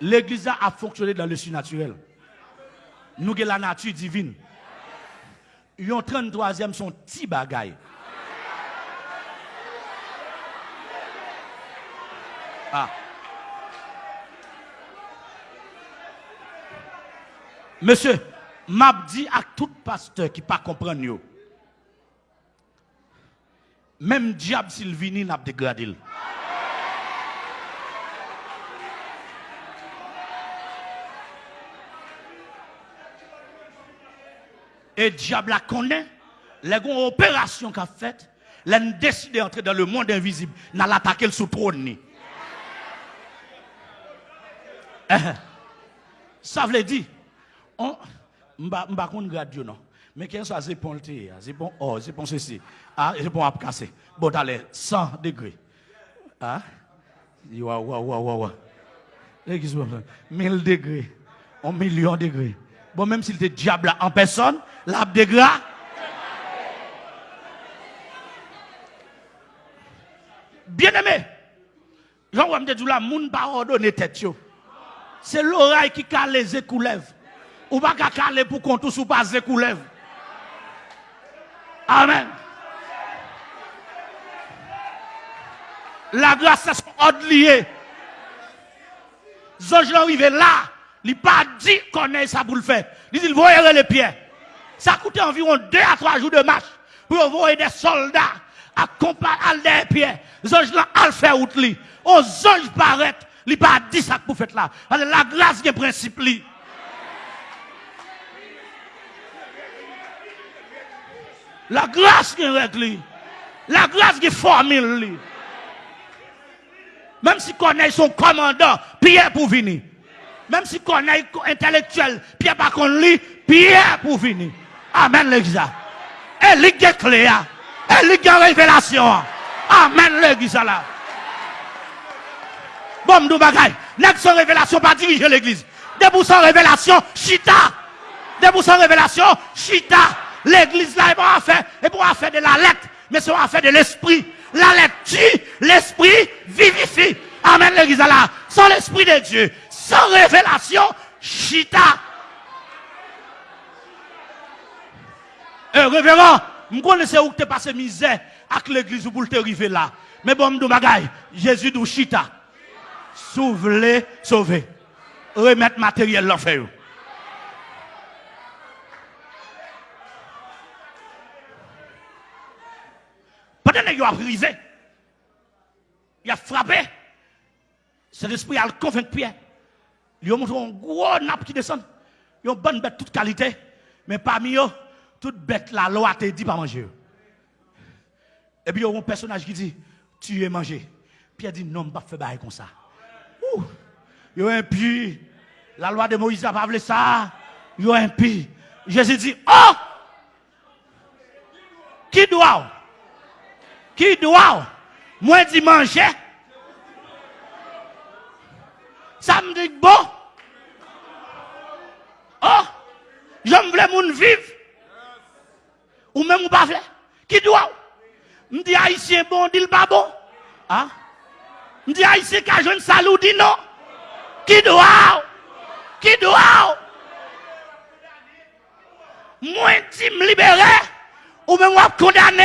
L'église a fonctionné dans le surnaturel. Nous avons la nature divine. Yon 33e son petit bagaille. Ah. Monsieur, m'a dit à tout pasteur qui pas comprendre yo. Même diable s'il vini n'a dégradé. Et diable la connaît. Les grandes opérations qu'a faites, a décidé d'entrer dans le monde invisible, n'a l'attaqué sous trône. Eh, eh. Ça veut dire, on, m'a pas radio non. Mais qu'est-ce que c'est bon c'est bon oh, c'est bon ceci. Ah, c'est bon à casser. Bon allez, 100 degrés. Ah? Wa wa wa wa wa. 1000 degrés. Un million de degrés. Bon même s'il était diable en personne, l'arbre de. Bien aimé, Jean dit là, moun pas ordonner tête C'est l'oreille qui cale les écoulèves. Ou pas caler pour qu'on tous ou pas écoulèves. Amen. La grâce, c'est son ordre lié. Zonge arrivé là, il pas dit qu'on est ça pour le faire. Il dit, va les pieds. Ça coûte environ 2 à 3 jours de marche pour envoyer des soldats à accompagner des pieds. Zonge là, al faire route li. Aux zonge paraît, il pas dit ça pour faire là. La grâce est principe. La grâce qui est règle. La grâce qui est formule. Même si connaît son commandant, Pierre pour venir. Même si connaît intellectuel, Pierre pas qu'on lit, Pierre pour venir. Amen l'église. Et lui est clé. Et lui révélation. Amen l'église là. Bon, nous bagaille. N'est-ce sans révélation pas diriger l'église. Debout sans révélation, chita. Debout sans révélation, chita. L'église là est pour faire, et pour faire de la lettre, mais c'est pour faire de l'esprit. La lettre tue, l'esprit vivifie. Amen l'église là. Sans l'esprit de Dieu, sans révélation, chita. Révérend, je connais où tu passé misère avec l'église pour te arriver là. Mais bon, je bagaille, Jésus dit chita. Sauve sauver. Remettre matériel l'enfer. Pendant qu'il a brisé, il a frappé. Cet esprit a convaincu Pierre. Il a montré un gros nappe qui descend. Il a une bonne bête de toute qualité. Mais parmi eux, toute bête, la loi te dit pas manger. Et puis il y a un personnage qui dit, tu es mangé. Pierre dit, non, je ne pas faire comme ça. Il y a un puits. La loi de Moïse n'a pas voulu ça. Il y a un puits. Jésus dit, oh! Qui doit? Qui doit? Moi dit manger. Ça me dit bon. Oh, j'aime les moun vivre. Même ou pas Qui doit Me dit haïtien bon, dit pas bon? Ah? Me dit haïtien qui a jeune salou, dit non? Qui doit Qui doit Moi dit me libérer. Ou même ou condamner.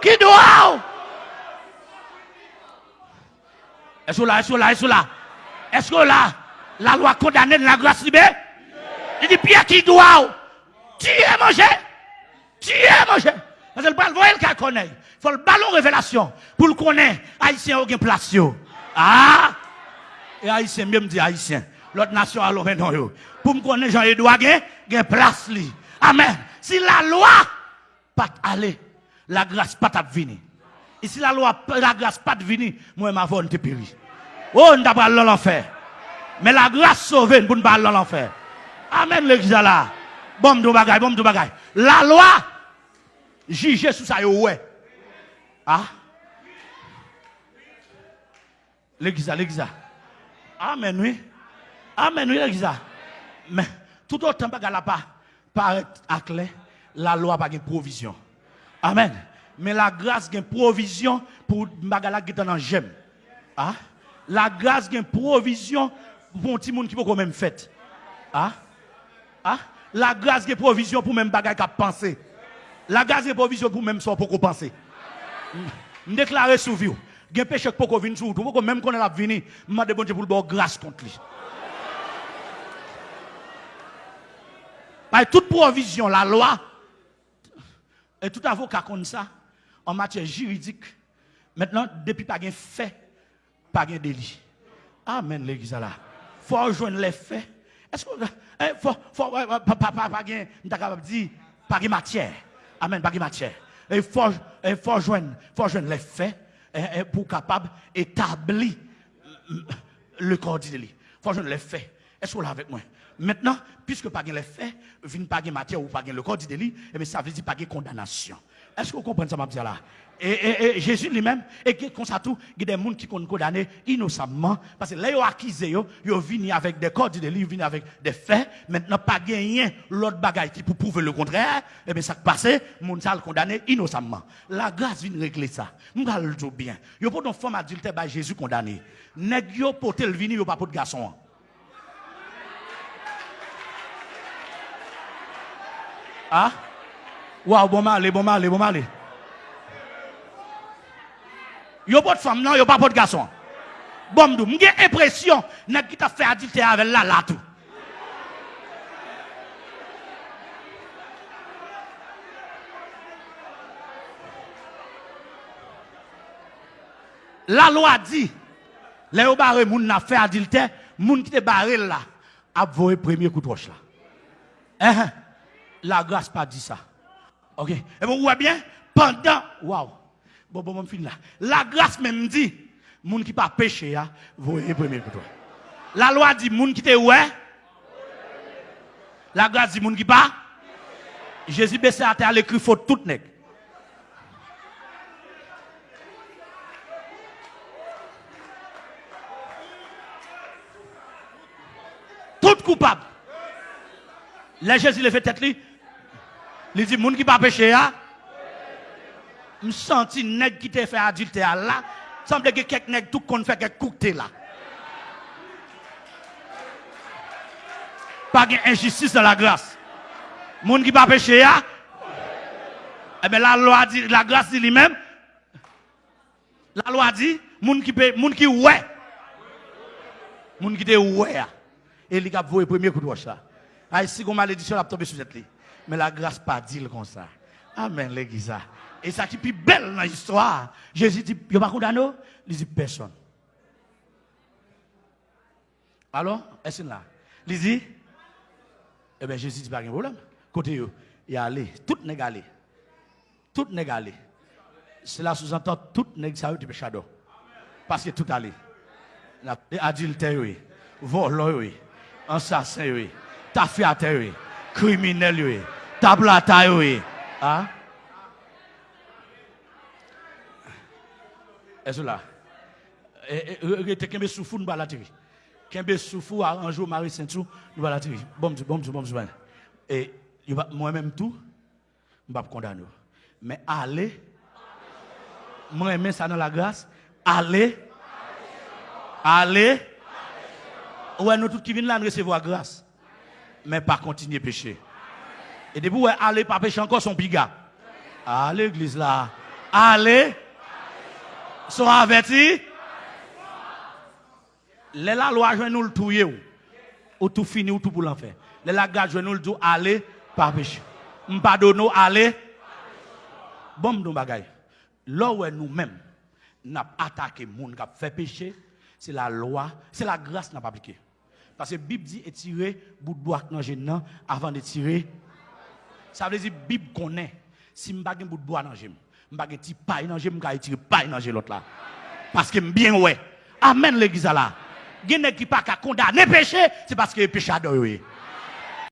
Qui doit Est-ce que là, est-ce que là, est-ce que là Est-ce que là, la loi condamne la grâce libérée Il dit Pierre qui doit Tu es mangé? tué Moshe. Parce qu'il parle, voyez le cas connaît. Il faut le ballon révélation pour le connaître. Haïtien, aucun place. Ah! Et Haïtien, même dit Haïtien. L'autre nation a l'ouvert Pour me connaître Jean-Edouard, il y a place. Amen. Si la loi pas aller, la grâce pas venir. Et si la loi, la grâce pas venir, moi, ma voix, on te périt. Oh, on t'a pas l'enfer. Mais la grâce sauve, nous ne pas l'enfer. Amen, l'église là. Bon, de bagay, bon, de bagay. La loi, juge sous ça, ouais. Ah? L'église, l'église. Amen, oui. Amen, oui, l'église. Mais, tout autant, bagay pas, paraît à clair, la loi pas de provision. Amen mais la grâce a une provision pour bagala qui dans j'aime. Ah? La grâce a une provision pour un petit monde qui peut quand même fait. Ah? Ah? La grâce de provision pour même bagaille qu'à penser. La gaz est provision pour même sans pour compenser. Je déclare sous vie. Gen péché pour qu'on vienne sous tout. Même qu'on est là venu, je demande bon Dieu pour le bon grâce contre lui. Par toute provision, la loi, et tout avocat comme ça, en matière juridique, maintenant, depuis pas de fait, pas de délit. Amen, l'église là. Faut rejoindre les faits. Est-ce que, faut, faut, pas, pas, pas, pas, pas, pas, pas, pas, pas, pas, Amen, pas matière. Il faut, il faut joindre, faut joindre les faits eh, eh, pour capable d'établir le corps. Il faut joindre les faits. Est-ce que vous avec moi? Maintenant, puisque pas les faits, vient pas de matière ou pas le corps du délit, et ça veut dire pas condamnation. Est-ce que vous comprenez ça, ma là? Et, Jésus lui-même, et comme ça tout, il y a des gens qui sont condamnés innocemment, parce que là, ils ont accusé, ils ont avec des corps du délit, ils viennent avec des faits, maintenant, pas gagné l'autre bagaille qui pour prouver le contraire, et bien ça passe, les gens condamné innocemment. La grâce vient régler ça. Nous allons le dire bien. Il n'y a pas de femme adulte, bah, Jésus condamné. Nèg yo pote le vini, yo pas de garçon. Ah? Waouh, bon mal, bon mal, bon mal. Yo pas de femme, non, yo pas de garçon. Bon, j'ai l'impression, n'a qui t'a fait adultère avec là, là, tout. La loi dit, les gens barré moun n'a fait adultère, moun qui te barré là, a volé premier coup de roche là. Eh, eh. La grâce pas dit ça. OK. Et vous voyez bien, pendant, waouh, bon, bon, bon, fin là. La grâce même dit, moun qui pas péché, hein, voyez premier coup La loi dit, moun qui te ouais. La grâce dit, moun qui pas? Jésus baissé à terre, l'écrit faut tout nèg. Tout coupable. Là, Jésus le fait tête lui. Il dit, moun qui pas péché, hein? Je sens nèg qui t'a fait adultère là. Semble que quelques nèg tout qu'on fait quelques coups là. Pas d'injustice dans la grâce. Moun qui pas péché, hein? Eh bien, la loi dit, la grâce dit lui-même. La loi dit, moun qui moun qui ouais. Moun qui te ouais. Et il a voué premier coup de roche là. Ah, si vous malédiction a tombé sur cette ligne mais la grâce pas dit comme ça. Amen, l'église. Et ça qui est plus belle dans l'histoire. Jésus dit, il n'y a pas condamné Il dit, personne. Alors, est-ce là? Il dit, eh bien, Jésus dit, pas de problème. Côté, il y a allé. Tout n'est allé. Tout n'est allé. Cela sous-entend tout n'est ça du péché Parce que tout allé. Adultère, oui. Vol, oui. Assassin, oui. Tafiateur, oui kriminel yo e, tablata yo e. Ha? E sou la. E te kembe soufou nou bala tiri. Kembe soufou a anjou mari sentou nou bala tiri. Bomzou, bomzou, bomzou ban. E mwen menm tou, mbap kondan yo. Men ale, mwen men sa nan la grase, ale, ale, ouwe nou tout ki vin lan resevo a grase. Mais pas continuer à pécher. Et depuis où aller pas pécher encore son biga. À l'église là. Allez. Sont avertis. Les la loi joue nous le tout ou tout fini ou tout pour l'enfer. Les la gars nous le tout allez pas pécher. M'pardonne allez. Bon nous bagay. Là où nous-mêmes n'a attaqué monde qui fait pécher, c'est la loi, c'est la grâce n'a pas appliqué. Parce que la Bible dit étirer bout de bois dans le avant de tirer. Ça veut dire que la Bible connaît. Si je n'ai pas bout de bois dans le je pas de paille dans le je vais tirer paille dans l'autre là. Parce que bien ouais. Amen l'église là. Il y qui pas condamner péché, c'est parce que péché adoré.